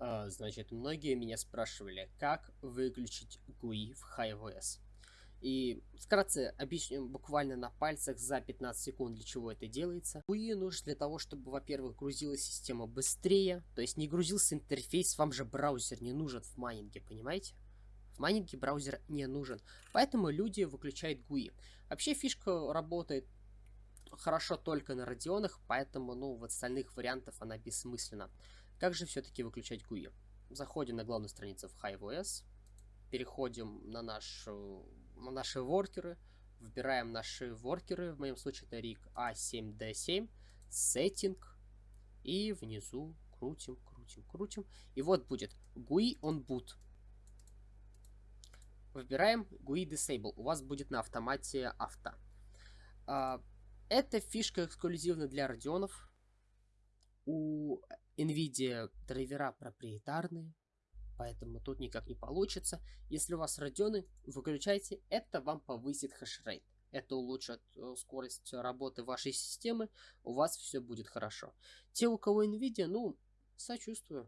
А, значит, многие меня спрашивали, как выключить GUI в HiOS. И вкратце объясню буквально на пальцах за 15 секунд, для чего это делается. GUI нужен для того, чтобы, во-первых, грузилась система быстрее, то есть не грузился интерфейс, вам же браузер не нужен в майнинге, понимаете? В майнинге браузер не нужен, поэтому люди выключают GUI. Вообще фишка работает хорошо только на радионах, поэтому, ну, в остальных вариантах она бессмысленна. Как же все-таки выключать GUI? Заходим на главную страницу в HiveOS, переходим на, нашу, на наши воркеры, выбираем наши воркеры, в моем случае это RIG A7D7, Setting, и внизу крутим, крутим, крутим. И вот будет GUI on boot. Выбираем GUI Disable. У вас будет на автомате авто. А, эта фишка эксклюзивна для радионов. У NVIDIA драйвера проприетарные, поэтому тут никак не получится. Если у вас радионы, выключайте, это вам повысит хешрейт. Это улучшит э, скорость работы вашей системы, у вас все будет хорошо. Те, у кого NVIDIA, ну, сочувствую.